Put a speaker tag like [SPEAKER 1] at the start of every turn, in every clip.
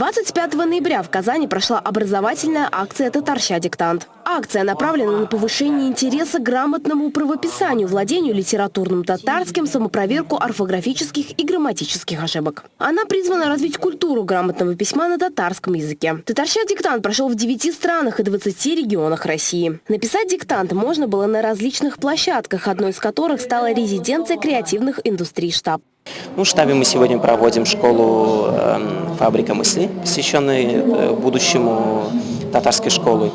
[SPEAKER 1] 25 ноября в Казани прошла образовательная акция «Татарща диктант». Акция направлена на повышение интереса к грамотному правописанию, владению литературным татарским, самопроверку орфографических и грамматических ошибок. Она призвана развить культуру грамотного письма на татарском языке. «Татарща диктант» прошел в 9 странах и 20 регионах России. Написать диктант можно было на различных площадках, одной из которых стала резиденция креативных индустрий штаб.
[SPEAKER 2] Ну, в штабе мы сегодня проводим школу э, «Фабрика мысли», посвященную э, будущему татарской школы.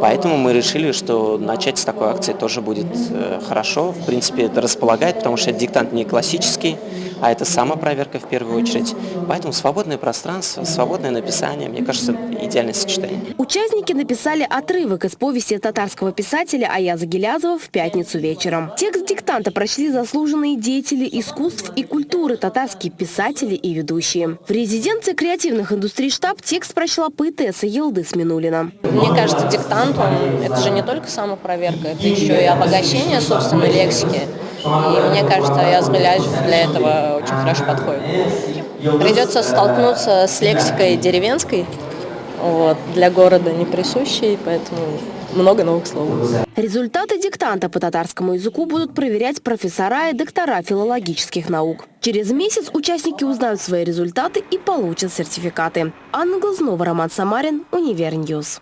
[SPEAKER 2] Поэтому мы решили, что начать с такой акции тоже будет э, хорошо. В принципе, это располагает, потому что диктант не классический, а это самопроверка в первую очередь. Поэтому свободное пространство, свободное написание, мне кажется, идеальное сочетание.
[SPEAKER 1] Участники написали отрывок из повести татарского писателя Аяза Гелязова в пятницу вечером. Текст диктанта прочли заслуженные деятели искусств и культуры, татарские писатели и ведущие. В резиденции креативных индустрий штаб текст прочла поэтесса Елдыс Минулина.
[SPEAKER 3] Мне кажется, диктант, он, это же не только самопроверка, это еще и обогащение собственной лексики. И мне кажется, Аяз Гилязов для этого очень хорошо подходит. Придется столкнуться с лексикой деревенской, вот, для города не присущей, поэтому много новых слов.
[SPEAKER 1] Результаты диктанта по татарскому языку будут проверять профессора и доктора филологических наук. Через месяц участники узнают свои результаты и получат сертификаты. Анна Глазнова, Роман Самарин, Univer News.